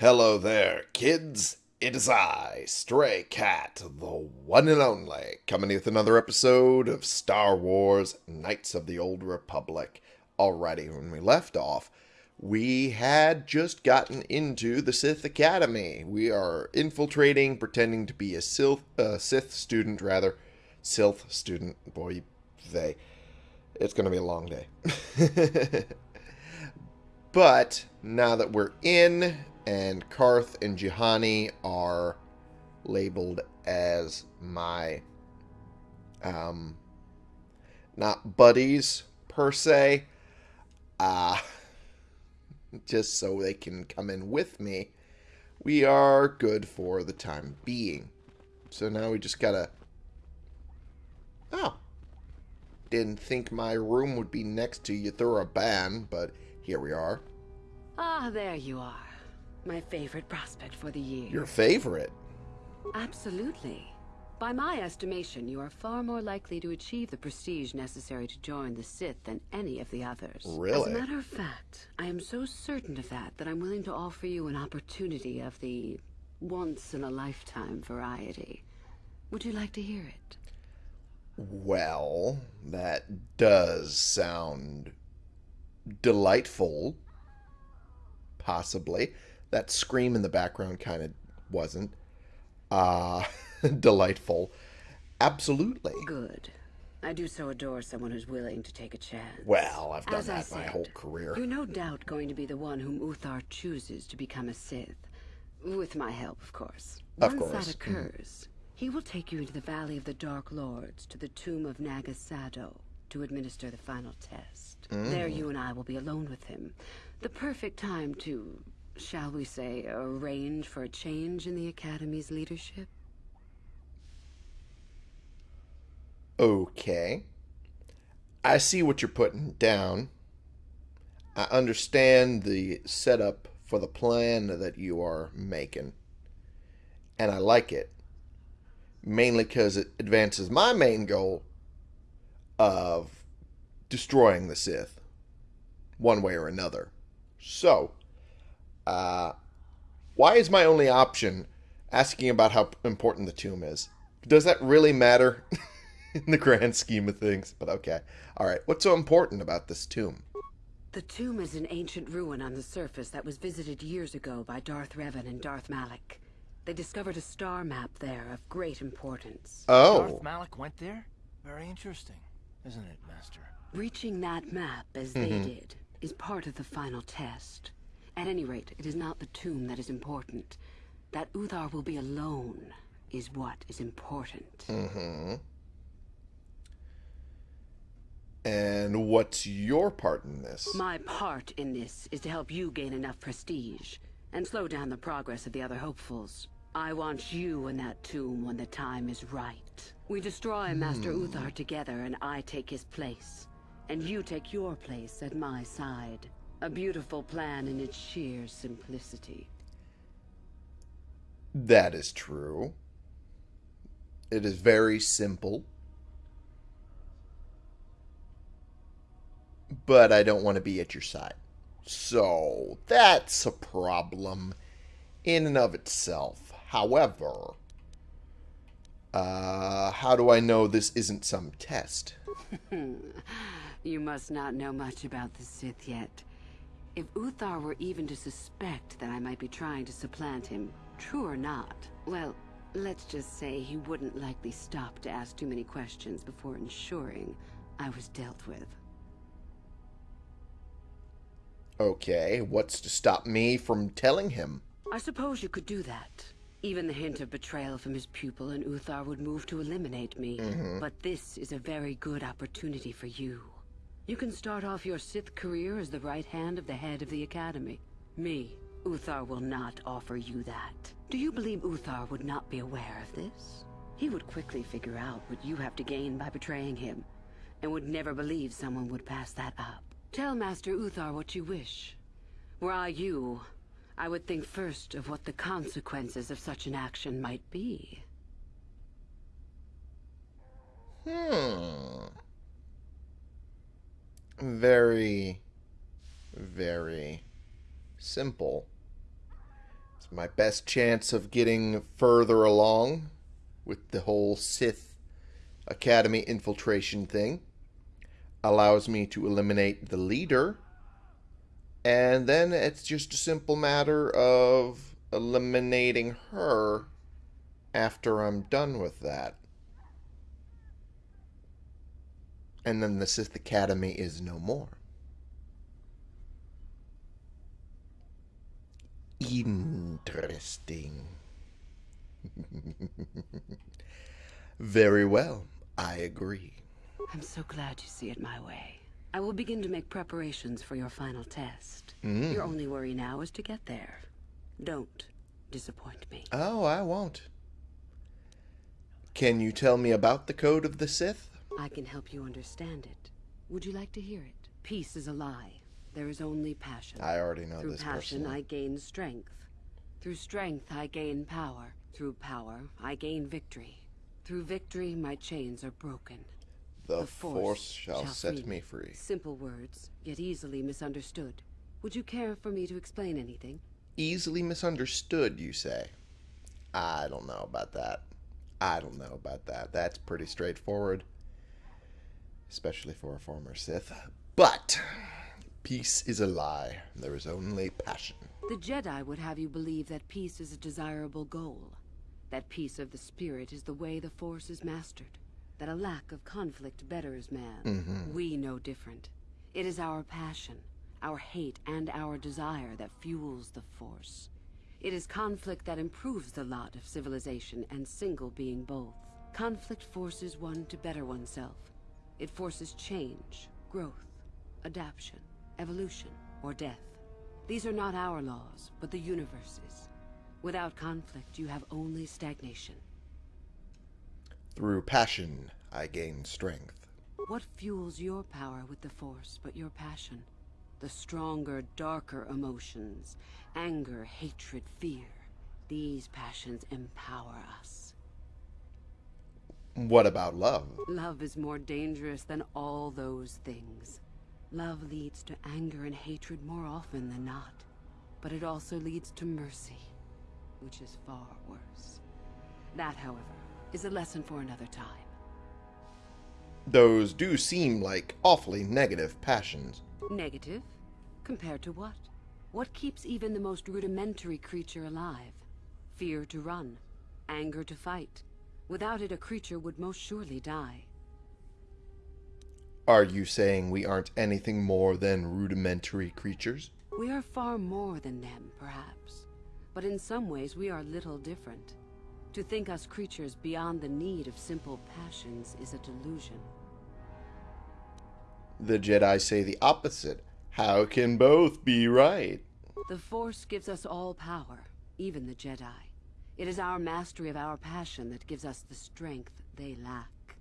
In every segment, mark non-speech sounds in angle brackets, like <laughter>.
Hello there, kids. It is I, Stray Cat, the one and only, coming with another episode of Star Wars Knights of the Old Republic. Alrighty, when we left off, we had just gotten into the Sith Academy. We are infiltrating, pretending to be a Sith, uh, Sith student, rather. Sith student. Boy, they. It's going to be a long day. <laughs> but now that we're in and Carth and Juhani are labeled as my um not buddies per se uh <laughs> just so they can come in with me we are good for the time being so now we just gotta oh didn't think my room would be next to Yuthura Ban but here we are Ah, there you are. My favorite prospect for the year. your favorite Absolutely. By my estimation, you are far more likely to achieve the prestige necessary to join the Sith than any of the others. Really? As a matter of fact, I am so certain of that that I'm willing to offer you an opportunity of the once-in-a-lifetime variety. Would you like to hear it? Well, that does sound delightful. Possibly. That scream in the background kind of wasn't. Uh, <laughs> delightful. Absolutely. Good. I do so adore someone who's willing to take a chance. Well, I've done As that my whole career. You're no doubt going to be the one whom Uthar chooses to become a Sith. With my help, of course. Of Once course, that occurs, he will take you into the Valley of the Dark Lords to the tomb of Naga Sadow to administer the final test. There Mm. you and I will be alone with him. The perfect time to, shall we say, arrange for a change in the Academy's leadership. Okay. I see what you're putting down. I understand the setup for the plan that you are making. And I like it. Mainly because it advances my main goal of destroying the Sith. One way or another. So, uh, why is my only option asking about how important the tomb is? Does that really matter <laughs> in the grand scheme of things? But okay. All right. What's so important about this tomb? The tomb is an ancient ruin on the surface that was visited years ago by Darth Revan and Darth Malak. They discovered a star map there of great importance. Oh. Darth Malak went there? Very interesting, isn't it, Master? Reaching that map, as they did, is part of the final test. At any rate, it is not the tomb that is important. That Uthar will be alone is what is important. Mm-hmm. And what's your part in this? My part in this is to help you gain enough prestige and slow down the progress of the other hopefuls. I want you in that tomb when the time is right. We destroy Master Uthar together and I take his place. And you take your place at my side. A beautiful plan in its sheer simplicity. That is true. It is very simple. But I don't want to be at your side. So, that's a problem in and of itself. However, uh, how do I know this isn't some test? <laughs> You must not know much about the Sith yet. If Uthar were even to suspect that I might be trying to supplant him, true or not, well, let's just say he wouldn't likely stop to ask too many questions before ensuring I was dealt with. Okay, what's to stop me from telling him? I suppose you could do that. Even the hint of betrayal from his pupil and Uthar would move to eliminate me. Mm-hmm. But this is a very good opportunity for you. You can start off your Sith career as the right hand of the head of the Academy. Me, Uthar will not offer you that. Do you believe Uthar would not be aware of this? He would quickly figure out what you have to gain by betraying him, and would never believe someone would pass that up. Tell Master Uthar what you wish. Were I you, I would think first of what the consequences of such an action might be. Hmm. Very, very simple. It's my best chance of getting further along with the whole Sith Academy infiltration thing. Allows me to eliminate the leader. And then it's just a simple matter of eliminating her after I'm done with that. And then the Sith Academy is no more. Interesting. <laughs> Very well. I agree. I'm so glad you see it my way. I will begin to make preparations for your final test. Mm. Your only worry now is to get there. Don't disappoint me. Oh, I won't. Can you tell me about the Code of the Sith? I can help you understand it. Would you like to hear it? Peace is a lie. There is only passion. I already know Through this passion, personally. I gain strength. Through strength, I gain power. Through power, I gain victory. Through victory, my chains are broken. The, The force, shall, set me free. Simple words, yet easily misunderstood. Would you care for me to explain anything? Easily misunderstood, you say? I don't know about that. I don't know about that. That's pretty straightforward. Especially for a former Sith. But peace is a lie. There is only passion. The Jedi would have you believe that peace is a desirable goal. That peace of the spirit is the way the Force is mastered. That a lack of conflict betters man. Mm-hmm. We know different. It is our passion, our hate, and our desire that fuels the Force. It is conflict that improves the lot of civilization and single being both. Conflict forces one to better oneself. It forces change, growth, adaptation, evolution, or death. These are not our laws, but the universe's. Without conflict, you have only stagnation. Through passion, I gain strength. What fuels your power with the Force but your passion? The stronger, darker emotions. Anger, hatred, fear. These passions empower us. What about love? Love is more dangerous than all those things. Love leads to anger and hatred more often than not. But it also leads to mercy, which is far worse. That, however, is a lesson for another time. Those do seem like awfully negative passions. Negative? Compared to what? What keeps even the most rudimentary creature alive? Fear to run. Anger to fight. Without it, a creature would most surely die. Are you saying we aren't anything more than rudimentary creatures? We are far more than them, perhaps. But in some ways, we are little different. To think us creatures beyond the need of simple passions is a delusion. The Jedi say the opposite. How can both be right? The Force gives us all power, even the Jedi. It is our mastery of our passion that gives us the strength they lack.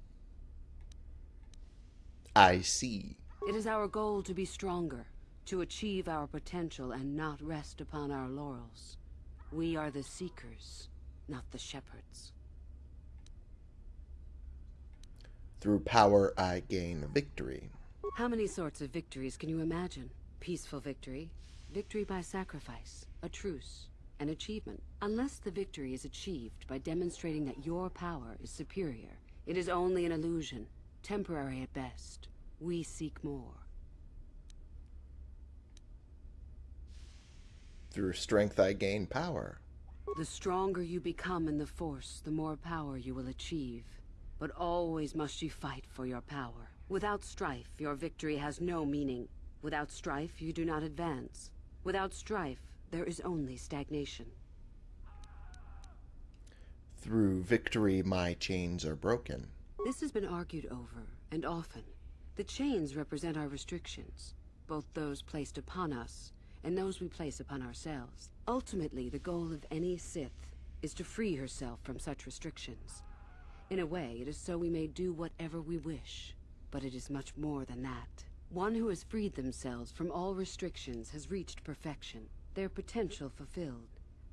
I see. It is our goal to be stronger, to achieve our potential and not rest upon our laurels. We are the Seekers, not the Shepherds. Through power, I gain victory. How many sorts of victories can you imagine? Peaceful victory, victory by sacrifice, a truce, an achievement. Unless the victory is achieved by demonstrating that your power is superior, it is only an illusion, temporary at best. We seek more. Through strength, I gain power. The stronger you become in the Force, the more power you will achieve. But always must you fight for your power. Without strife, your victory has no meaning. Without strife, you do not advance. Without strife, there is only stagnation. Through victory, my chains are broken. This has been argued over, and often. The chains represent our restrictions, both those placed upon us and those we place upon ourselves. Ultimately, the goal of any Sith is to free herself from such restrictions. In a way, it is so we may do whatever we wish. But it is much more than that. One who has freed themselves from all restrictions has reached perfection, their potential fulfilled.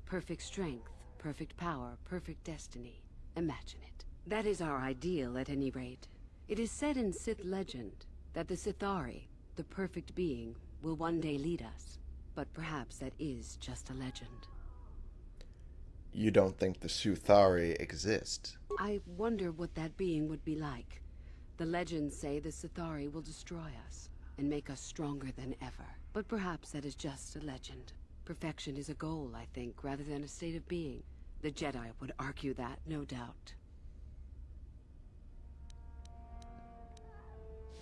Perfect strength, perfect power, perfect destiny. Imagine it. That is our ideal, at any rate. It is said in Sith legend that the Sith'ari, the perfect being, will one day lead us. But perhaps that is just a legend. you don't think the Sith'ari exist. I wonder what that being would be like. The legends say the Sith'ari will destroy us and make us stronger than ever. But perhaps that is just a legend. Perfection is a goal, I think, rather than a state of being. The Jedi would argue that, no doubt.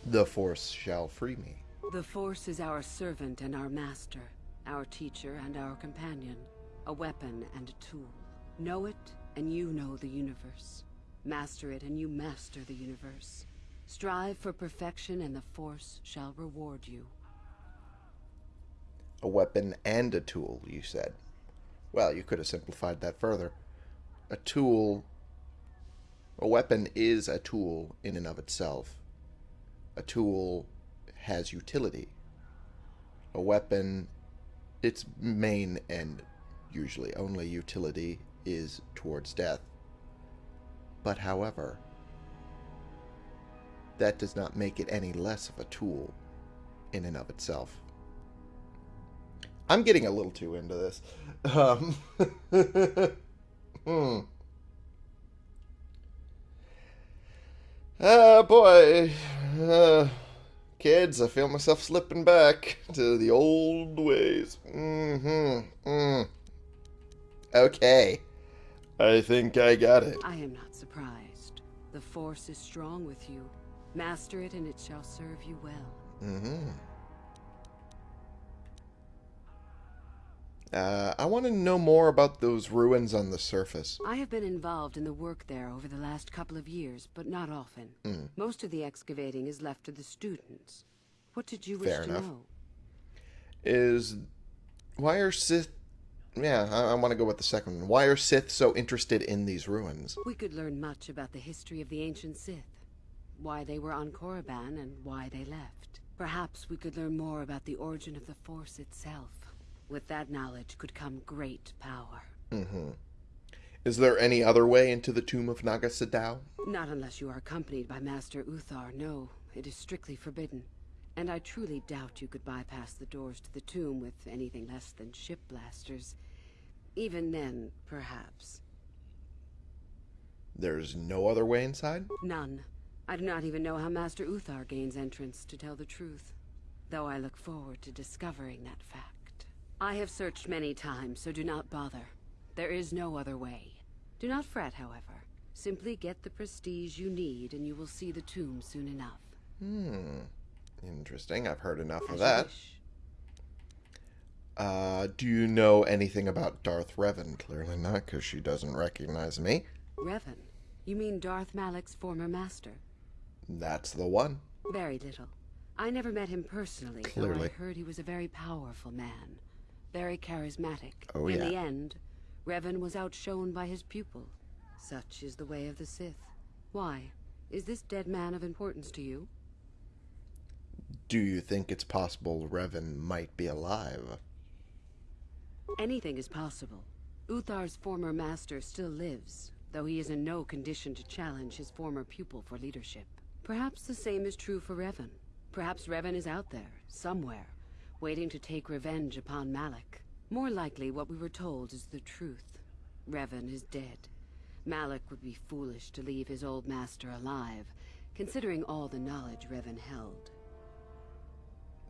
The Force shall free me. The Force is our servant and our master, our teacher and our companion, a weapon and a tool. Know it, and you know the universe. Master it, and you master the universe. Strive for perfection, and the Force shall reward you. A weapon and a tool, you said. Well, you could have simplified that further. A tool. A weapon is a tool in and of itself. A tool has utility. A weapon, its main and usually only utility is towards death. But however, that does not make it any less of a tool in and of itself. I'm getting a little too into this. Um, <laughs> hmm. Ah, boy. Uh, kids, I feel myself slipping back to the old ways. Mm-hmm. Mm. Okay. I think I got it. I am not surprised. The Force is strong with you. Master it, and it shall serve you well. Mm-hmm. Uh, I want to know more about those ruins on the surface. I have been involved in the work there over the last couple of years, but not often. Mm. Most of the excavating is left to the students. What did you wish Fair to enough. know? Is why are Sith? Yeah, I, I want to go with the second one. Why are Sith so interested in these ruins? We could learn much about the history of the ancient Sith, why they were on Korriban and why they left. Perhaps we could learn more about the origin of the Force itself. With that knowledge could come great power. Mm-hmm. Is there any other way into the tomb of Naga Sadow? Not unless you are accompanied by Master Uthar, no. It is strictly forbidden. And I truly doubt you could bypass the doors to the tomb with anything less than ship blasters. Even then, perhaps. There's no other way inside? None. I do not even know how Master Uthar gains entrance, to tell the truth. Though I look forward to discovering that fact. I have searched many times, so do not bother. There is no other way. Do not fret, however. Simply get the prestige you need, and you will see the tomb soon enough. Hmm. Interesting. I've heard enough of that. Uh, do you know anything about Darth Revan? Clearly not, because she doesn't recognize me. Revan? You mean Darth Malak's former master? That's the one. Very little. I never met him personally, though I heard he was a very powerful man. Very charismatic. Oh, In yeah. the end, Revan was outshone by his pupil. Such is the way of the Sith. Why? Is this dead man of importance to you? Do you think it's possible Revan might be alive? Anything is possible. Uthar's former master still lives, though he is in no condition to challenge his former pupil for leadership. Perhaps the same is true for Revan. Perhaps Revan is out there, somewhere, waiting to take revenge upon Malak. More likely, what we were told is the truth. Revan is dead. Malak would be foolish to leave his old master alive, considering all the knowledge Revan held.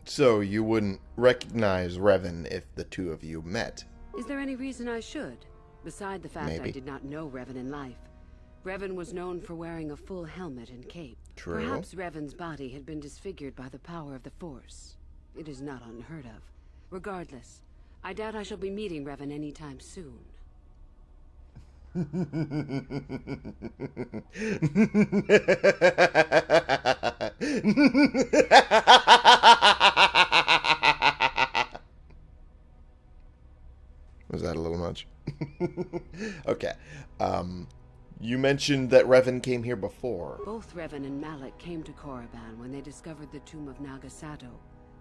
So you wouldn't recognize Revan if the two of you met? Is there any reason I should? Beside the fact I did not know Revan in life. Revan was known for wearing a full helmet and cape. True. Perhaps Revan's body had been disfigured by the power of the Force. It is not unheard of. Regardless, I doubt I shall be meeting Revan anytime soon. <laughs> Was that a little much? <laughs> okay. Um, you mentioned that Revan came here before. Both Revan and Malak came to Korriban when they discovered the tomb of Naga Sadow.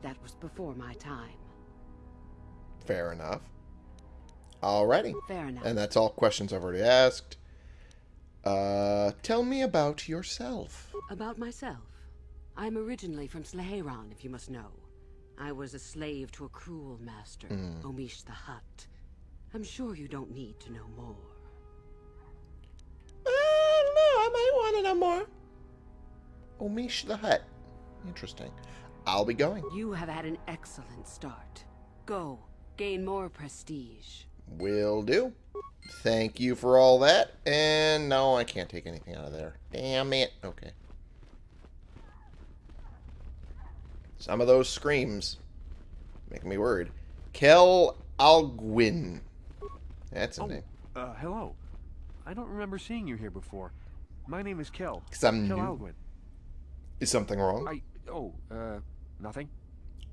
That was before my time. Fair enough. Alrighty. Fair enough. And that's all questions I've already asked. Uh, tell me about yourself. About myself? I'm originally from Sleheyron, if you must know. I was a slave to a cruel master, mm. Omeesh the Hutt. I'm sure you don't need to know more. Uh, no, I might want to know more. Omeesh the Hutt. Interesting. I'll be going. You have had an excellent start. Go, gain more prestige. Will do. Thank you for all that. And no, I can't take anything out of there. Damn it. Okay. Some of those screams make me worried. Kel Algwinn. That's a Oh, name. uh, hello. I don't remember seeing you here before. My name is Kel. 'Cause I'm Kel new. Algwinn. Is something wrong? I. Oh, uh, nothing?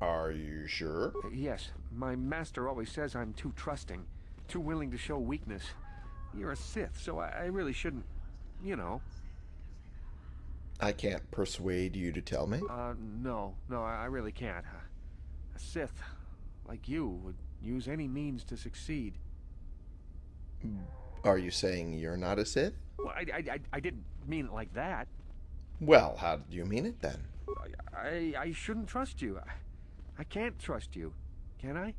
Are you sure? Uh, yes, my master always says I'm too trusting, too willing to show weakness. You're a Sith, so I, I really shouldn't. You know. I can't persuade you to tell me. Uh, no, no, I, I really can't. A Sith, like you, would use any means to succeed. Are you saying you're not a Sith? Well, I, I, I, I didn't mean it like that. Well, how do you mean it then? I, I, I shouldn't trust you. I, I can't trust you. Can I?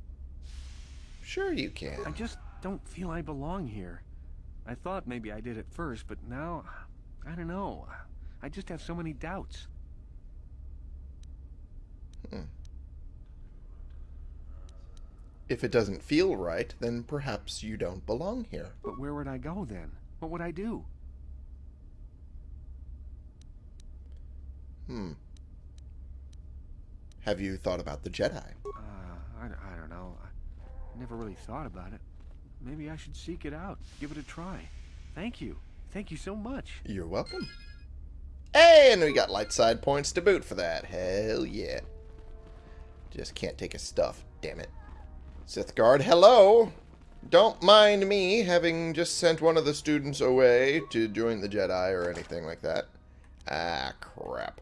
Sure you can. I just don't feel I belong here. I thought maybe I did at first, but now, I don't know. I just have so many doubts. If it doesn't feel right, then perhaps you don't belong here. But where would I go then? What would I do? Hmm. Have you thought about the Jedi? Uh, I, I don't know. I never really thought about it. Maybe I should seek it out, give it a try. Thank you. Thank you so much. You're welcome. Hey, and we got light side points to boot for that. Hell yeah. Just can't take his stuff, damn it. Sith Guard, hello! Don't mind me having just sent one of the students away to join the Jedi or anything like that. Ah, crap.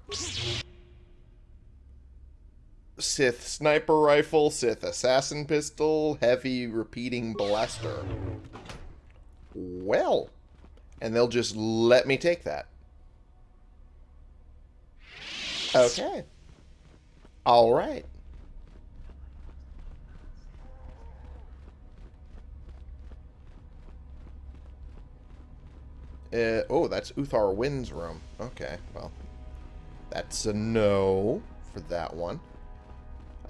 Sith sniper rifle, Sith assassin pistol, heavy repeating blaster. Well, and they'll just let me take that. Okay. All right. Uh, oh, that's Uthar Wynn's room. Okay, well, that's a no for that one.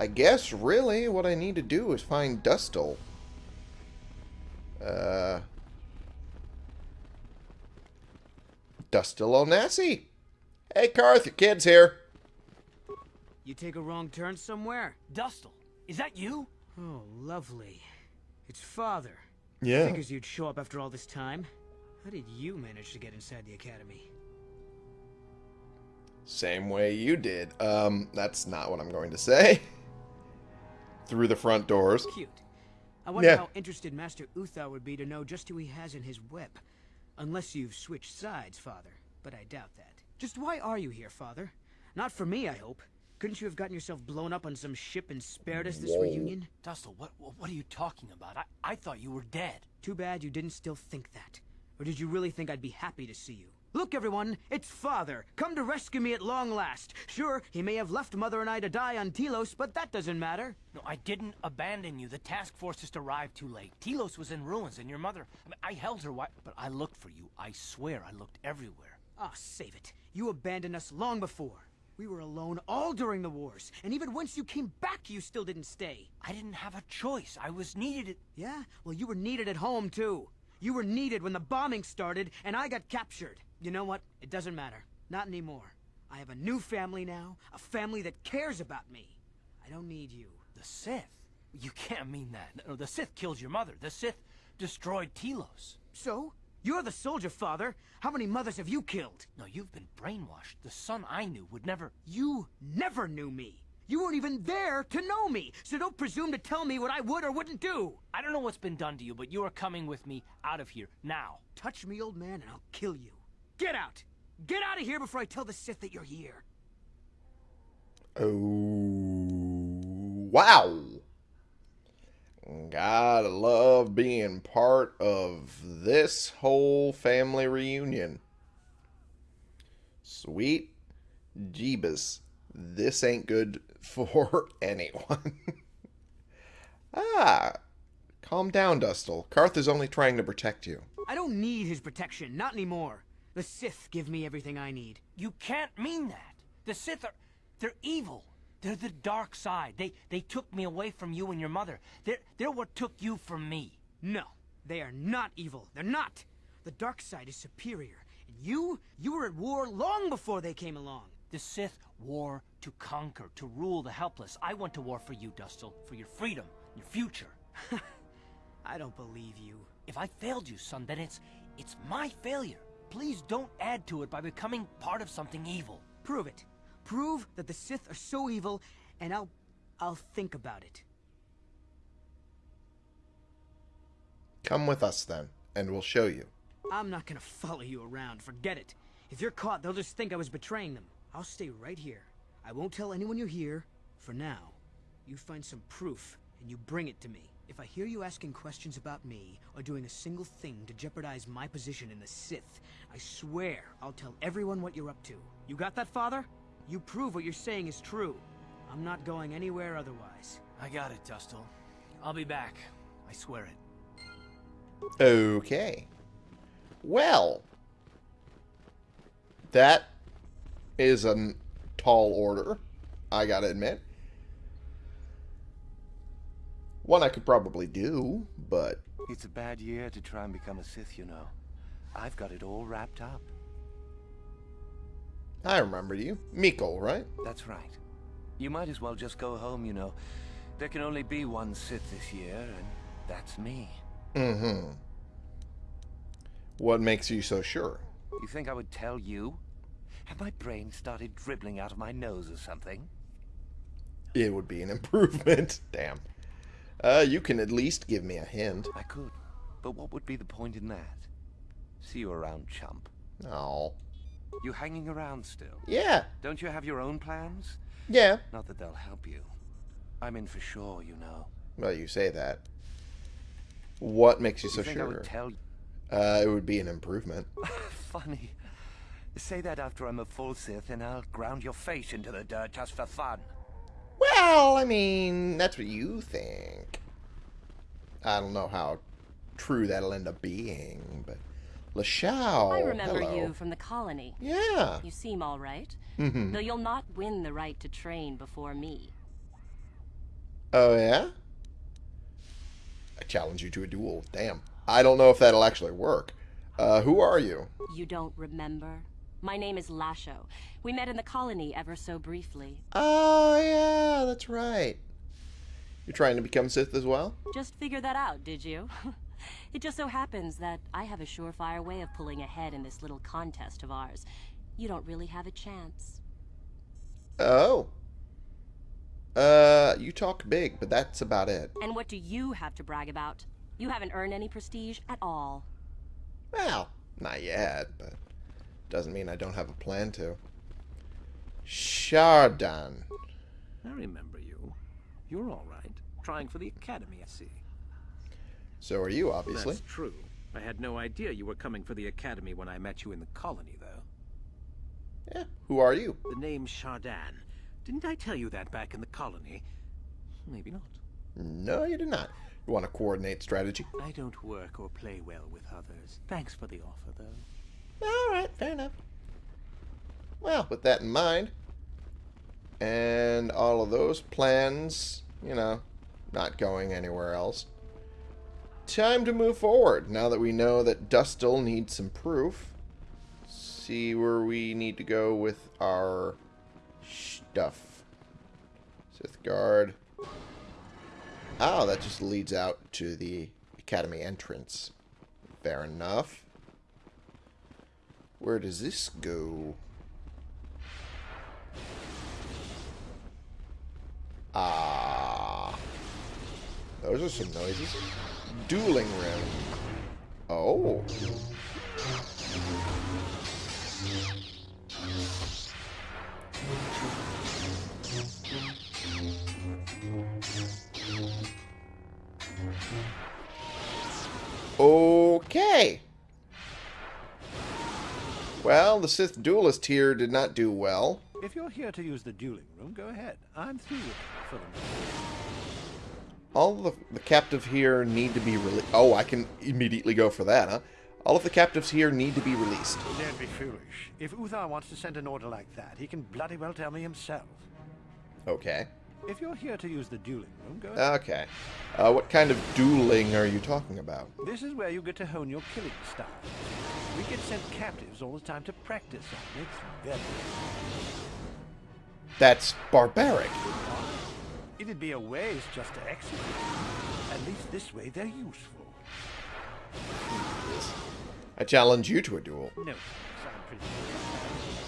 I guess, really, what I need to do is find Dustil. Uh... Dustil Onasi. Hey, Carth, your kid's here. You take a wrong turn somewhere? Dustil, is that you? Oh, lovely. It's father. Yeah. Figures you'd show up after all this time. How did you manage to get inside the academy? Same way you did. Um, that's not what I'm going to say. <laughs> Through the front doors. Cute. I wonder Yeah. how interested Master Uthar would be to know just who he has in his web. Unless you've switched sides, father. But I doubt that. Just why are you here, father? Not for me, I hope. Couldn't you have gotten yourself blown up on some ship and spared us this Whoa. reunion? Dustil, what, what what are you talking about? I, I thought you were dead. Too bad you didn't still think that. Or did you really think I'd be happy to see you? Look, everyone, it's Father, come to rescue me at long last. Sure, he may have left Mother and I to die on Telos, but that doesn't matter. No, I didn't abandon you. The task force just arrived too late. Telos was in ruins, and your mother. I, mean, I held her. But I looked for you. I swear, I looked everywhere. Ah, save it. You abandoned us long before. We were alone all during the wars, and even once you came back, you still didn't stay. I didn't have a choice. I was needed. Yeah? Well, you were needed at home, too. You were needed when the bombing started, and I got captured. You know what? It doesn't matter. Not anymore. I have a new family now, a family that cares about me. I don't need you. The Sith. You can't mean that. No, the Sith killed your mother. The Sith destroyed Telos. So? You're the soldier, father. How many mothers have you killed? No, you've been brainwashed. The son I knew would never. You never knew me. You weren't even there to know me, so don't presume to tell me what I would or wouldn't do. I don't know what's been done to you, but you are coming with me out of here now. Touch me, old man, and I'll kill you. Get out! Get out of here before I tell the Sith that you're here. Oh, wow. Gotta love being part of this whole family reunion. Sweet Jeebus. This ain't good <laughs> for anyone. <laughs> ah, calm down, Dustil. Carth is only trying to protect you. I don't need his protection, not anymore. The Sith give me everything I need. You can't mean that. The Sith are... They're evil. They're the dark side. They they took me away from you and your mother. They're, they're what took you from me. No, they are not evil. They're not. The dark side is superior. And you, you were at war long before they came along. The Sith war to conquer, to rule the helpless. I went to war for you, Dustil, for your freedom, your future. <laughs> I don't believe you. If I failed you, son, then it's it's my failure. Please don't add to it by becoming part of something evil. Prove it. Prove that the Sith are so evil, and I'll... I'll think about it. Come with us then, and we'll show you. I'm not gonna follow you around, forget it. If you're caught, they'll just think I was betraying them. I'll stay right here. I won't tell anyone you're here, for now. You find some proof, and you bring it to me. If I hear you asking questions about me, or doing a single thing to jeopardize my position in the Sith, I swear I'll tell everyone what you're up to. You got that, Father? You prove what you're saying is true. I'm not going anywhere otherwise. I got it, Dustil. I'll be back. I swear it. Okay. Well, That is a tall order, I gotta admit. One I could probably do, but It's a bad year to try and become a Sith, you know. I've got it all wrapped up. I remember you. Miko, right? That's right. You might as well just go home, you know. There can only be one Sith this year, and that's me. Mm-hmm. What makes you so sure? You think I would tell you? Have my brain started dribbling out of my nose or something? It would be an <laughs> improvement. Damn. Uh, you can at least give me a hint. I could. But what would be the point in that? See you around, chump. Oh. You hanging around still? Yeah. Don't you have your own plans? Yeah. Not that they'll help you. I'm in for sure, you know. Well, you say that. What makes you so you sure? Uh, it would be an improvement. <laughs> Funny. Say that after I'm a full Sith and I'll ground your face into the dirt just for fun. Well, I mean, that's what you think. I don't know how true that'll end up being, but Lashowe. I remember hello. you from the colony. Yeah. You seem all right. Mm-hmm. Though you'll not win the right to train before me. Oh yeah. I challenge you to a duel. Damn. I don't know if that'll actually work. Uh, who are you? You don't remember? My name is Lashowe. We met in the colony ever so briefly. Oh yeah, that's right. You're trying to become Sith as well? Just figure that out, did you? <laughs> it just so happens that I have a surefire way of pulling ahead in this little contest of ours. You don't really have a chance. Oh. Uh, you talk big, but that's about it. And what do you have to brag about? You haven't earned any prestige at all. Well, not yet, but doesn't mean I don't have a plan to. Shaardan. I remember you. You're all right. Trying for the academy, I see. So are you, obviously. That's true. I had no idea you were coming for the academy when I met you in the colony, though. Yeah. Who are you? The name Shaardan. Didn't I tell you that back in the colony? Maybe not. No, you did not. You want to coordinate strategy? I don't work or play well with others. Thanks for the offer, though. All right, fair enough. Well, with that in mind, and all of those plans, you know, not going anywhere else, time to move forward. Now that we know that Dustil needs some proof, see where we need to go with our stuff. Sith Guard. Oh, that just leads out to the Academy entrance. Fair enough. Where does this go? Ah. Those are some noises. Dueling room. Oh. Sith duelist here did not do well. If you're here to use the dueling room, go ahead. I'm through with it for the moment. All the, the captive here need to be released. Oh, I can immediately go for that, huh? All of the captives here need to be released. Don't be foolish. If Uthar wants to send an order like that, he can bloody well tell me himself. Okay. If you're here to use the dueling room, go ahead. Okay. Uh, what kind of dueling are you talking about? This is where you get to hone your killing style. We get sent captives all the time to practice on. It's very... That's barbaric. It'd be a waste just to execute. At least this way they're useful. I challenge you to a duel. No, sound pretty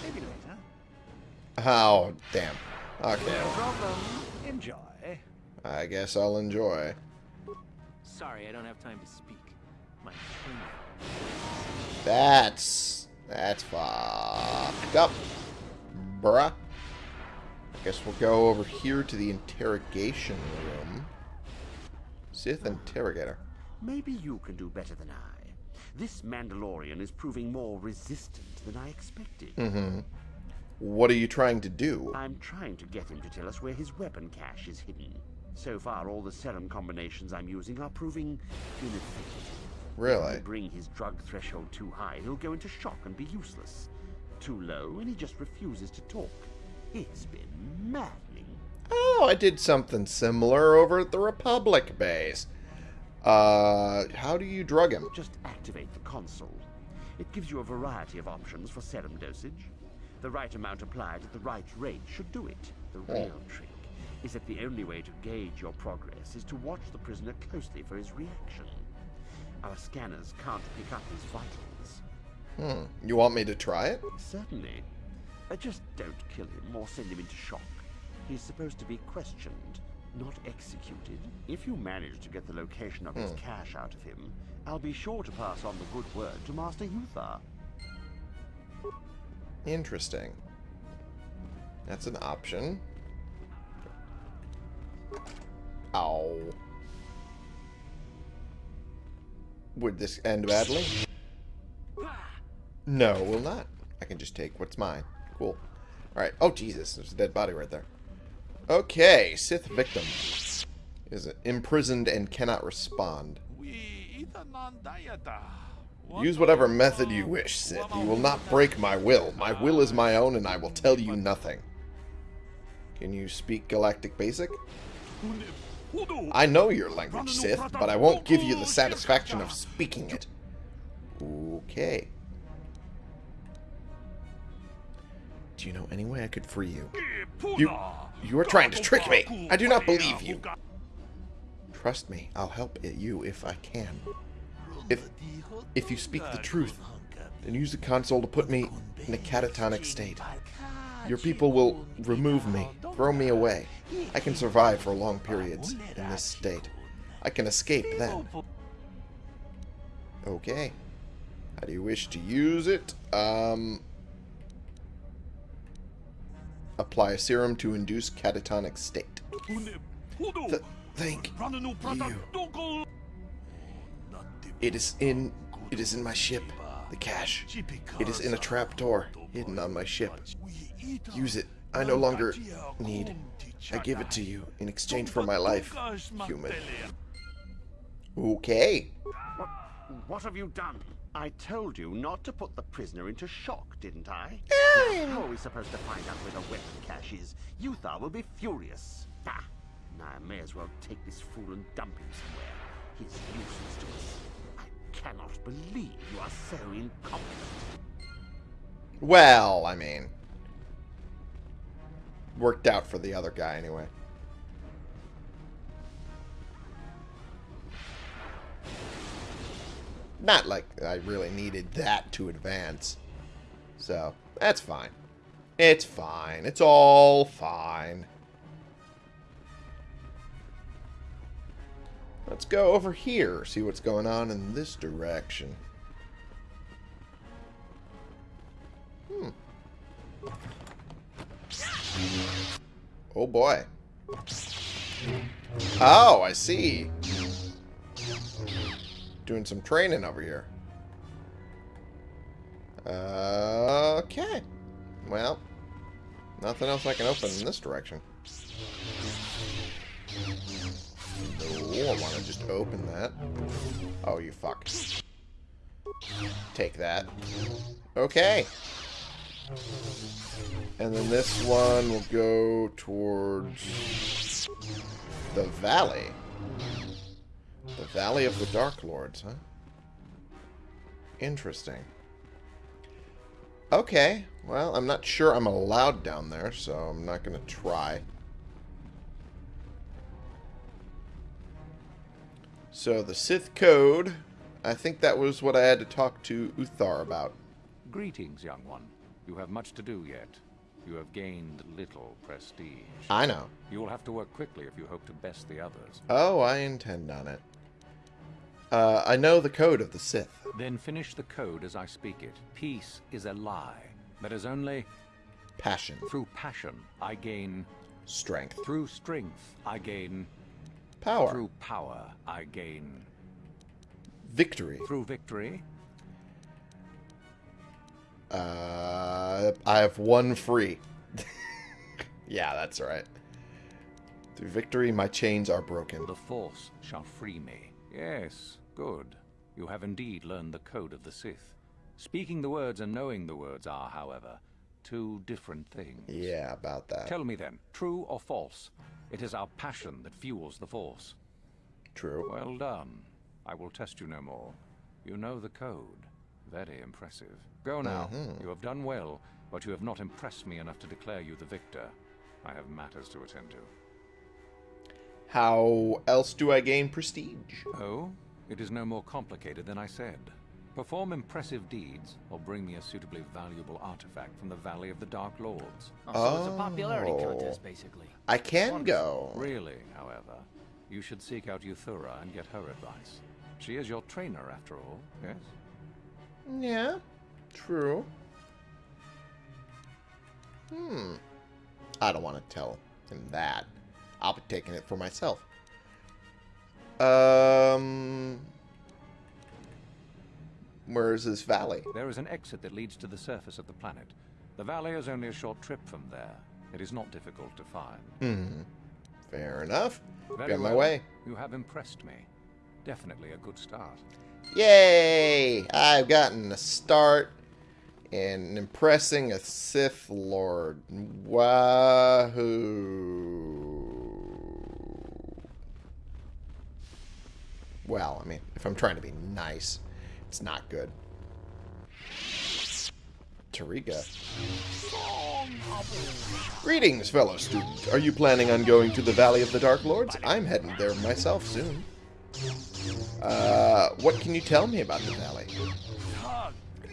Maybe later. Oh, damn. Okay. No problem. Enjoy. I guess I'll enjoy. Sorry, I don't have time to speak. My. That's... That's fucked up. Bruh. I guess we'll go over here to the interrogation room. Sith Interrogator. Maybe you can do better than I. This Mandalorian is proving more resistant than I expected. Mm-hmm. What are you trying to do? I'm trying to get him to tell us where his weapon cache is hidden. So far, all the serum combinations I'm using are proving ineffective. If Really? bring his drug threshold too high, he'll go into shock and be useless. Too low, and he just refuses to talk. It's been maddening. Oh, I did something similar over at the Republic base. Uh, how do you drug him? Just activate the console. It gives you a variety of options for serum dosage. The right amount applied at the right rate should do it. The real trick is that the only way to gauge your progress is to watch the prisoner closely for his reaction. Our scanners can't pick up his vitals. Hmm. You want me to try it? Certainly. Uh, just don't kill him or send him into shock. He's supposed to be questioned, not executed. If you manage to get the location of his Hmm. cache out of him, I'll be sure to pass on the good word to Master Uthar. Interesting. That's an option. Ow. Would this end badly? No, it will not. I can just take what's mine. Cool. Alright. Oh, Jesus. There's a dead body right there. Okay. Sith victim. Is imprisoned and cannot respond. Use whatever method you wish, Sith. You will not break my will. My will is my own, and I will tell you nothing. Can you speak Galactic Basic? I know your language, Sith, but I won't give you the satisfaction of speaking it. Okay. Do you know any way I could free you? You, you are trying to trick me. I do not believe you. Trust me, I'll help you if I can. If, if you speak the truth, then use the console to put me in a catatonic state. Your people will remove me, throw me away. I can survive for long periods in this state. I can escape then. Okay. How do you wish to use it? Um, apply a serum to induce catatonic state. Th thank you. It is in it is in my ship. The cache. It is in a trap door hidden on my ship. Use it. I no longer need. I give it to you in exchange for my life, human. Okay. What, what have you done? I told you not to put the prisoner into shock, didn't I? How are we supposed to find out where the weapon cache is? Uthar will be furious. Ah, now I may as well take this fool and dump him somewhere. He's useless to us. I cannot believe you are so incompetent. Well, I mean, worked out for the other guy anyway. Not like I really needed that to advance. So, that's fine. It's fine. It's all fine. Let's go over here, see what's going on in this direction. Hmm. Oh boy. Oh, I see. Doing some training over here. Okay. Well, nothing else I can open in this direction. No, I want to just open that. Oh, you fuck. take that. Okay. And then this one will go towards the valley. The Valley of the Dark Lords, huh? Interesting. Okay, well, I'm not sure I'm allowed down there, so I'm not going to try. So, the Sith Code, I think that was what I had to talk to Uthar about. Greetings, young one. You have much to do yet. You have gained little prestige. I know. You will have to work quickly if you hope to best the others. Oh, I intend on it. Uh, I know the code of the Sith. Then finish the code as I speak it. Peace is a lie. but That is only... Passion. Through passion, I gain... Strength. Through strength, I gain... Power. Through power, I gain... Victory. Through victory... Uh, I have one free. <laughs> yeah, that's right. Through victory, my chains are broken. The Force shall free me. Yes, good. You have indeed learned the code of the Sith. Speaking the words and knowing the words are, however, two different things. Yeah, about that. Tell me then, true or false? It is our passion that fuels the Force. True. Well done. I will test you no more. You know the code. Very impressive. Go now. Mm -hmm. You have done well, but you have not impressed me enough to declare you the victor. I have matters to attend to. How else do I gain prestige? Oh, it is no more complicated than I said. Perform impressive deeds, or bring me a suitably valuable artifact from the Valley of the Dark Lords. Oh, so it's a popularity contest, basically. I can go. Really, however, you should seek out Yuthura and get her advice. She is your trainer, after all, yes? Yeah, true. Hmm. I don't want to tell him that. I'll be taking it for myself. Um, where is this valley? There is an exit that leads to the surface of the planet. The valley is only a short trip from there. It is not difficult to find. Hmm. Fair enough. Very Get my well. way. You have impressed me. Definitely a good start. Yay! I've gotten a start in impressing a Sith Lord. Wahoo! Well, I mean, if I'm trying to be nice, it's not good. Tariga. Greetings, fellow student. Are you planning on going to the Valley of the Dark Lords? I'm heading there myself soon. Uh, what can you tell me about the valley?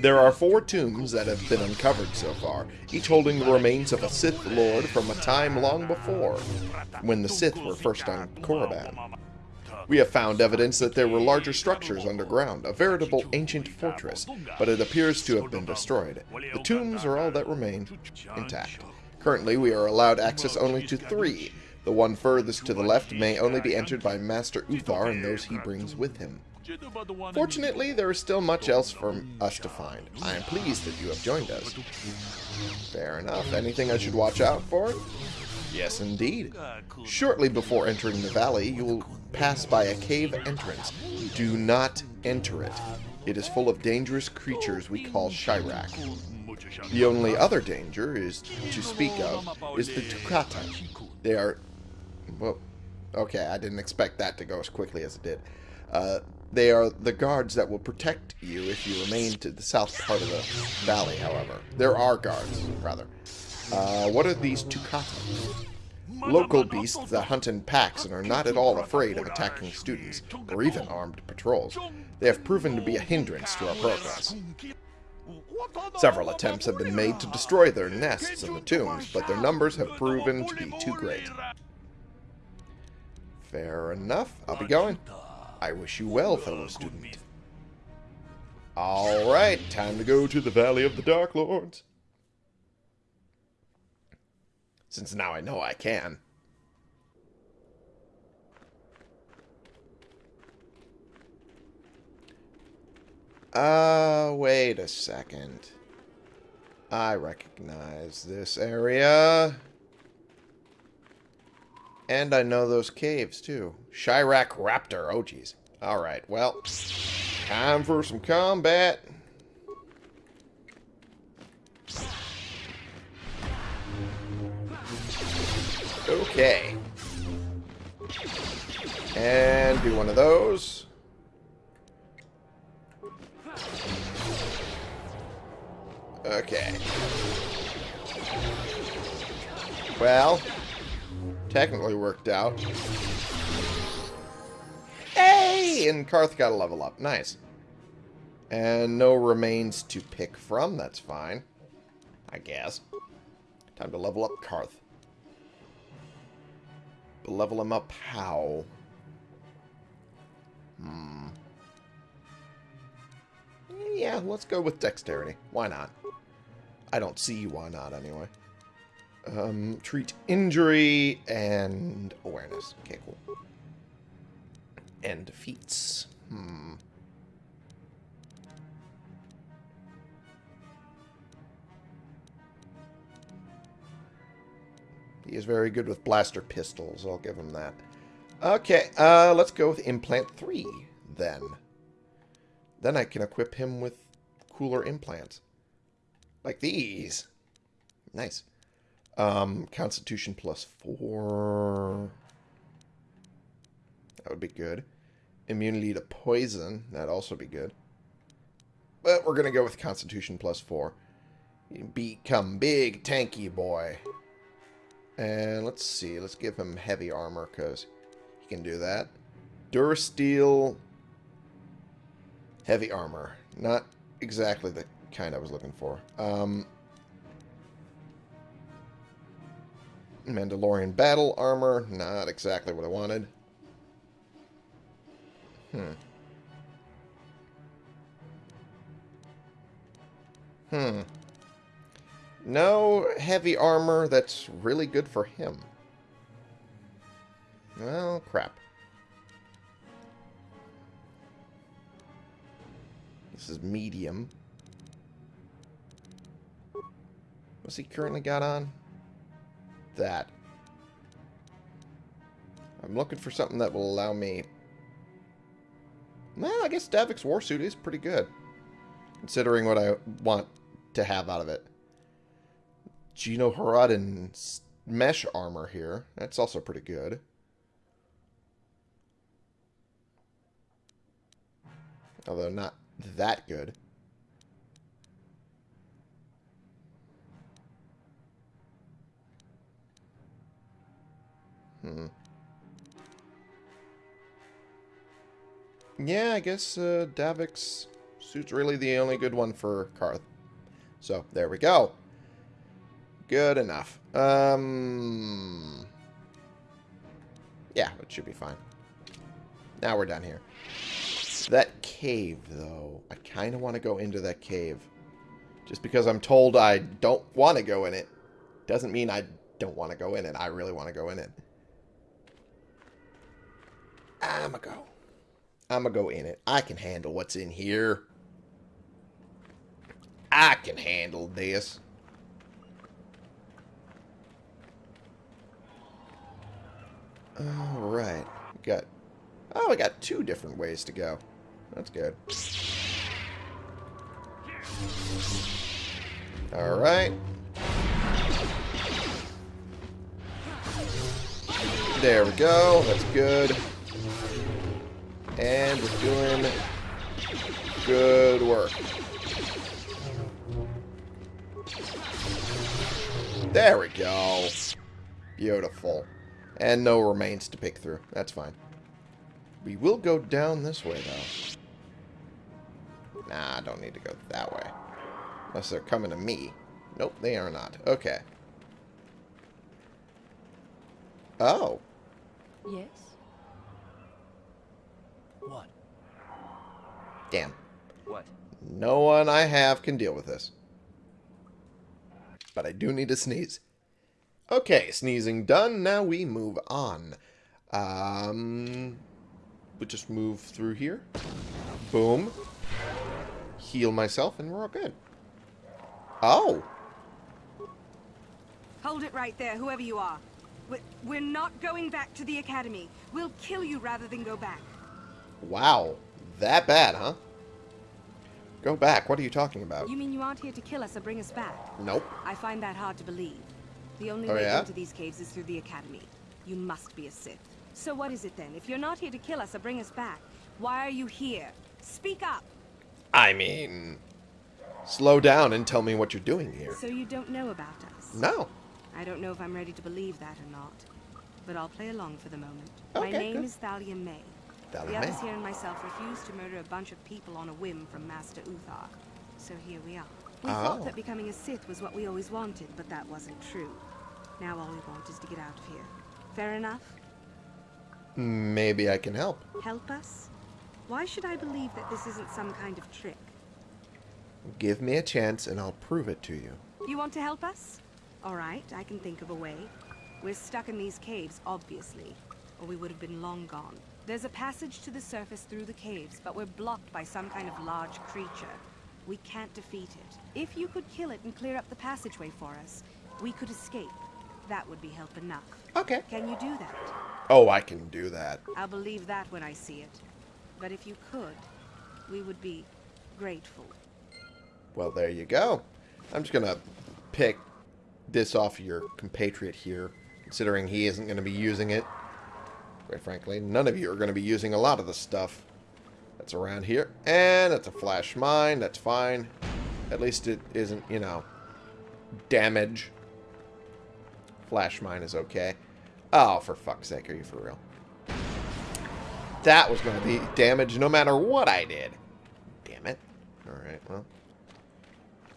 There are four tombs that have been uncovered so far, each holding the remains of a Sith Lord from a time long before, when the Sith were first on Korriban. We have found evidence that there were larger structures underground, a veritable ancient fortress, but it appears to have been destroyed. The tombs are all that remain intact. Currently, we are allowed access only to three. The one furthest to the left may only be entered by Master Uthar and those he brings with him. Fortunately, there is still much else for us to find. I am pleased that you have joined us. Fair enough. Anything I should watch out for? Yes, indeed. Shortly before entering the valley, you will pass by a cave entrance. Do not enter it. It is full of dangerous creatures we call Shyrack. The only other danger is to speak of is the Tukata. They are... Well, okay, I didn't expect that to go as quickly as it did. Uh, they are the guards that will protect you if you remain to the south part of the valley, however. There are guards, rather. Uh, what are these Tukata? Local beasts that hunt in packs and are not at all afraid of attacking students, or even armed patrols. They have proven to be a hindrance to our progress. Several attempts have been made to destroy their nests in the tombs, but their numbers have proven to be too great. Fair enough. I'll be going. I wish you well, fellow student. Alright, time to go to the Valley of the Dark Lords. Since now I know I can. Uh, wait a second. I recognize this area. And I know those caves, too. Shyrack Raptor. Oh, jeez. Alright, well. Time for some combat. Okay. And do one of those. Okay. Well, technically worked out. Hey! And Carth got a level up. Nice. And no remains to pick from. That's fine. I guess. Time to level up Carth. But level him up how? Hmm. Yeah, let's go with dexterity. Why not? I don't see why not, anyway. Um, treat injury and awareness. Okay, cool. And defeats. Hmm. He is very good with blaster pistols. I'll give him that. Okay, uh, let's go with implant 3, then. Then I can equip him with cooler implants. Like these. Nice. Um, Constitution plus 4. That would be good. Immunity to poison. That'd also be good. But we're going to go with Constitution plus 4. You become big, tanky boy. And let's see. Let's give him heavy armor because he can do that. Durasteel. Heavy armor. Not exactly the kind I was looking for. Um, Mandalorian battle armor. Not exactly what I wanted. Hmm. Hmm. No heavy armor that's really good for him. Well, crap. This is medium. What's he currently got on? That. I'm looking for something that will allow me... Well, I guess Davik's Warsuit is pretty good. Considering what I want to have out of it. Genoharadan mesh armor here. That's also pretty good. Although not that good. Hmm. Yeah, I guess uh, Davik's suit's really the only good one for Carth. So, there we go. Good enough. Um, yeah, it should be fine. Now we're done here. That cave, though. I kind of want to go into that cave. Just because I'm told I don't want to go in it doesn't mean I don't want to go in it. I really want to go in it. I'ma go. I'ma go in it. I can handle what's in here. I can handle this. Alright. Got Oh, we got two different ways to go. That's good. Alright. There we go. That's good. And we're doing good work. There we go. Beautiful. And no remains to pick through. That's fine. We will go down this way, though. Nah, I don't need to go that way. Unless they're coming to me. Nope, they are not. Okay. Oh. Yes? What? Damn. What? No one I have can deal with this. But I do need to sneeze. Okay, sneezing done. Now we move on. Um, we just move through here. Boom. Heal myself, and we're all good. Oh. Hold it right there, whoever you are. We're, we're not going back to the academy. We'll kill you rather than go back. Wow. That bad, huh? Go back. What are you talking about? You mean you aren't here to kill us or bring us back? Nope. I find that hard to believe. The only Oh, way yeah? into these caves is through the Academy. You must be a Sith. So what is it then? If you're not here to kill us or bring us back, why are you here? Speak up! I mean, slow down and tell me what you're doing here. So you don't know about us? No. I don't know if I'm ready to believe that or not. But I'll play along for the moment. My name good. is Thalia May. The others here and myself refused to murder a bunch of people on a whim from Master Uthar. So here we are. We Oh. thought that becoming a Sith was what we always wanted, but that wasn't true. Now all we want is to get out of here. Fair enough? Maybe I can help. Help us? Why should I believe that this isn't some kind of trick? Give me a chance and I'll prove it to you. You want to help us? All right, I can think of a way. We're stuck in these caves, obviously, or we would have been long gone. There's a passage to the surface through the caves, but we're blocked by some kind of large creature. We can't defeat it. If you could kill it and clear up the passageway for us, we could escape. That would be help enough. Okay. Can you do that? Oh, I can do that. I'll believe that when I see it. But if you could, we would be grateful. Well, there you go. I'm just going to pick this off your compatriot here, considering he isn't going to be using it. Quite frankly, none of you are going to be using a lot of the stuff that's around here. And it's a flash mine. That's fine. At least it isn't, you know, damage. Flash mine is okay. Oh, for fuck's sake, are you for real? That was going to be damage no matter what I did. Damn it. Alright, well.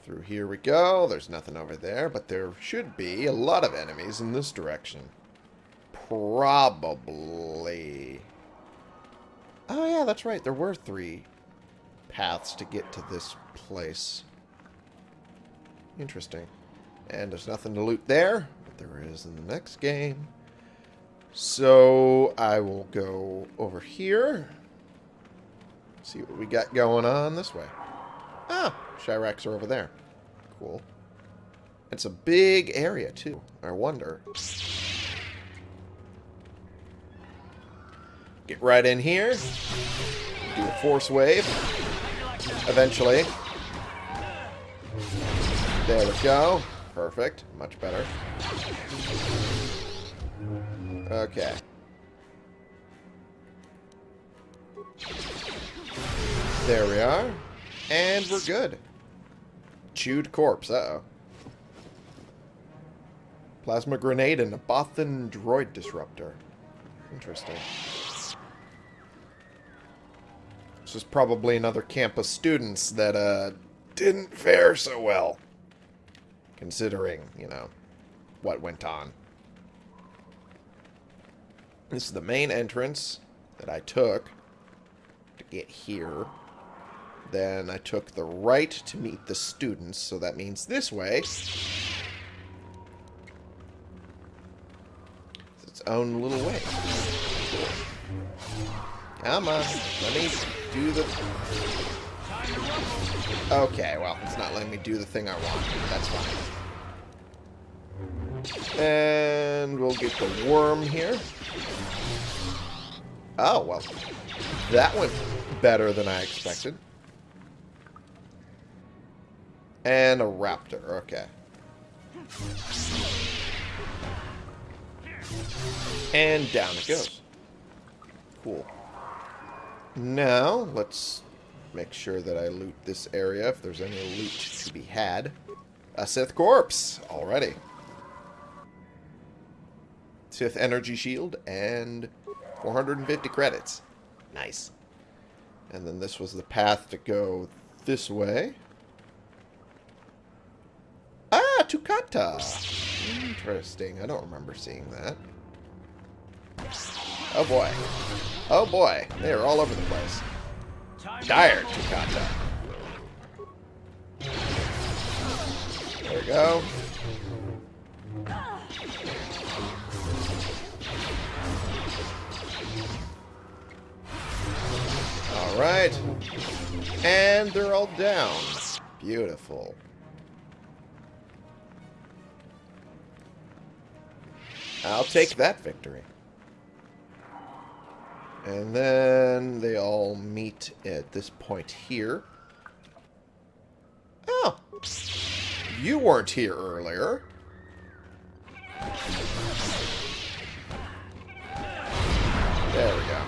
Through here we go. There's nothing over there, but there should be a lot of enemies in this direction. Probably. Oh yeah, that's right. There were three paths to get to this place. Interesting. And there's nothing to loot there, but there is in the next game. So I will go over here. See what we got going on this way. Ah, Shyracks are over there. Cool. It's a big area, too. I wonder. Get right in here. Do a force wave. Eventually. There we go. Perfect. Much better. Okay. There we are. And we're good. Chewed corpse. Uh-oh. Plasma grenade and a Bothan droid disruptor. Interesting. This is probably another camp of students that uh, didn't fare so well. Considering, you know, what went on. This is the main entrance that I took to get here. Then I took the right to meet the students, so that means this way. It's its own little way. Come on, let me do the... Okay, well, it's not letting me do the thing I want. That's fine. And we'll get the worm here. Oh, well. That went better than I expected. And a raptor, okay. And down it goes. Cool. Now, let's make sure that I loot this area if there's any loot to be had. A Sith corpse already. Sith energy shield and 450 credits. Nice. And then this was the path to go this way. Ah, Tukata. Interesting. I don't remember seeing that. Oh boy. Oh boy. They are all over the place. Dire Tukata. There we go. Alright. And they're all down. Beautiful. I'll take that victory. And then they all meet at this point here. Oh! You weren't here earlier. There we go.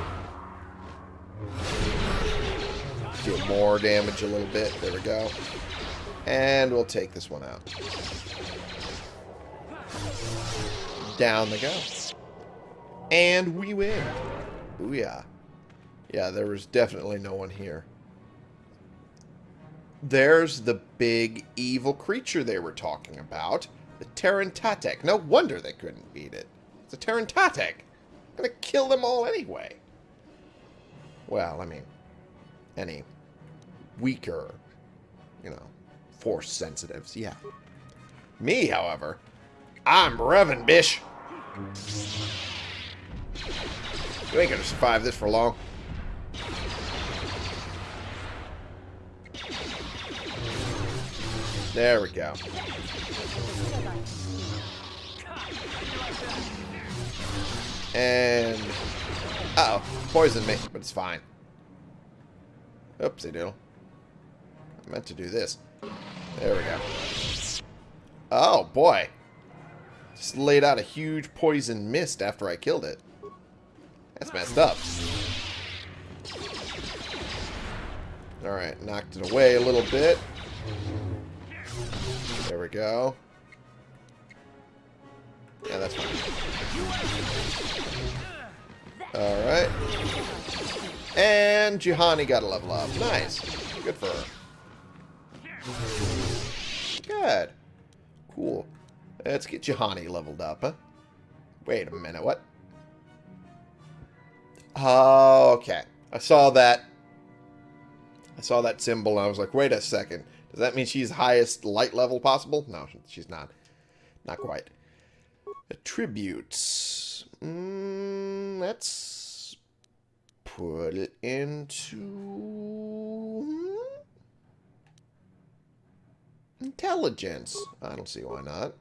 Do more damage a little bit. There we go. And we'll take this one out. Down they go. And we win. Booyah. Yeah, Yeah, there was definitely no one here. There's the big evil creature they were talking about. The Terentatek. No wonder they couldn't beat it. It's a Terentatek. I'm gonna kill them all anyway. Well, I mean, any weaker, you know, force sensitives, yeah. Me, however, I'm Revan, bish. You ain't gonna survive this for long. There we go. And... Uh oh Poisoned me, but it's fine. Oopsie doodle. I meant to do this. There we go. Oh, boy. Just laid out a huge poison mist after I killed it. That's messed up. Alright, knocked it away a little bit. There we go. Yeah, that's fine. Alright. And Juhani got a level up. Nice. Good for her. Good. Cool. Let's get Juhani leveled up, huh? Wait a minute, what? Okay. I saw that. I saw that symbol and I was like, wait a second. Does that mean she's highest light level possible? No, she's not. Not quite. Attributes. Mm, let's put it into intelligence. I don't see why not.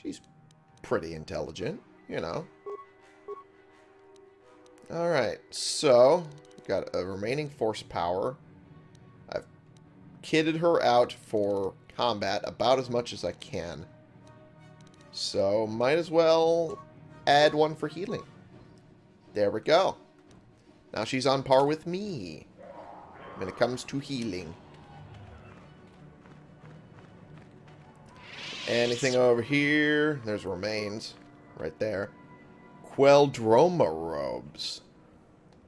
She's pretty intelligent, you know. Alright, so got a remaining force power. I've kitted her out for combat about as much as I can. So, might as well add one for healing. There we go. Now she's on par with me when it comes to healing. Anything over here? There's remains right there. Qel-Droma robes.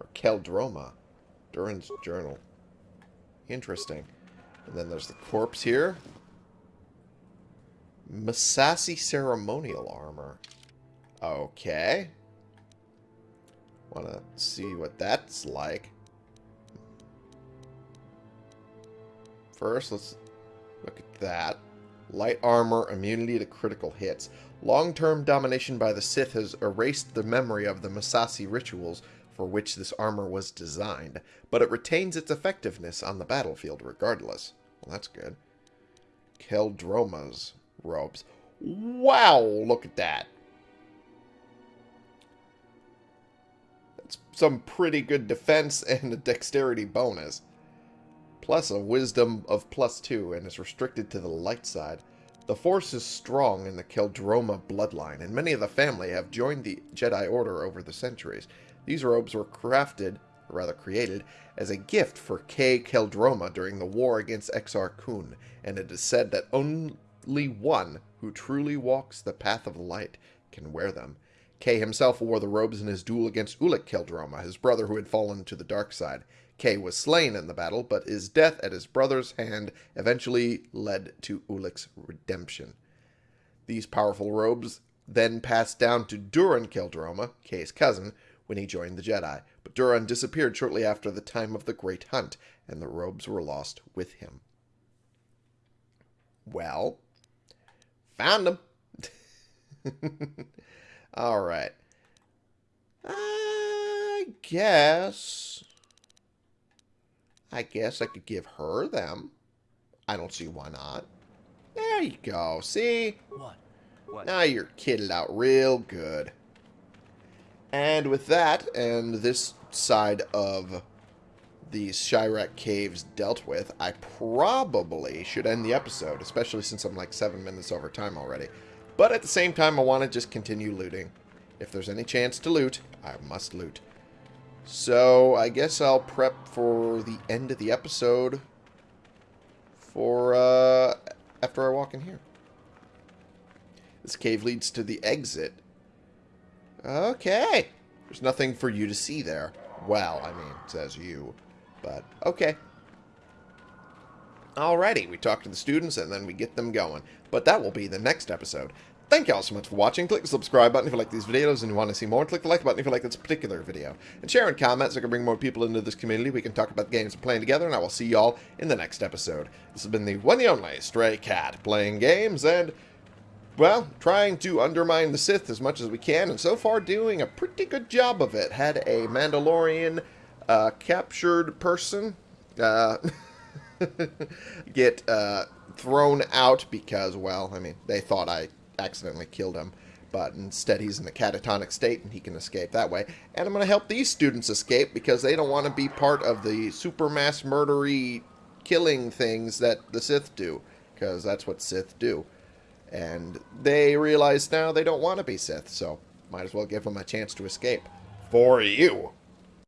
Or Qel-Droma. Duron's journal. Interesting. And then there's the corpse here. Massassi ceremonial armor. Okay. Want to see what that's like. First, let's look at that. Light armor, immunity to critical hits. Long-term domination by the Sith has erased the memory of the Massassi rituals for which this armor was designed, but it retains its effectiveness on the battlefield regardless. Well, that's good. Qel-Droma's robes. Wow, look at that. That's some pretty good defense <laughs> and a dexterity bonus. Plus a wisdom of plus two and is restricted to the light side. The force is strong in the Qel-Droma bloodline, and many of the family have joined the Jedi Order over the centuries. These robes were crafted, or rather created, as a gift for Cay Qel-Droma during the war against Exar Kun, and it is said that only one who truly walks the path of light can wear them. Cay himself wore the robes in his duel against Ulic Qel-Droma, his brother who had fallen to the dark side. Cay was slain in the battle, but his death at his brother's hand eventually led to Ulic's redemption. These powerful robes then passed down to Duron Qel-Droma, Cay's cousin, when he joined the Jedi, but Duron disappeared shortly after the time of the Great Hunt, and the robes were lost with him. Well, found them. <laughs> All right. I guess I guess I could give her them. I don't see why not. There you go. See? What? What? Now you're kitted out real good. And with that, and this side of the Shyrack Caves dealt with, I probably should end the episode, especially since I'm like seven minutes over time already. But at the same time, I want to just continue looting. If there's any chance to loot, I must loot. So I guess I'll prep for the end of the episode for uh, after I walk in here. This cave leads to the exit. Okay. There's nothing for you to see there. Well, I mean, says you. But, okay. Alrighty, we talk to the students and then we get them going. But that will be the next episode. Thank you all so much for watching. Click the subscribe button if you like these videos and you want to see more. Click the like button if you like this particular video. And share and comment so I can bring more people into this community. We can talk about the games we're playing together, and I will see you all in the next episode. This has been the one and only Stray Cat, playing games and, well, trying to undermine the Sith as much as we can, and so far doing a pretty good job of it. Had a Mandalorian uh, captured person uh, <laughs> get uh, thrown out because, well, I mean, they thought I accidentally killed him. But instead, he's in a catatonic state and he can escape that way. And I'm going to help these students escape because they don't want to be part of the super mass murdery killing things that the Sith do. Because that's what Sith do. And they realize now they don't want to be Sith, so might as well give them a chance to escape. For you.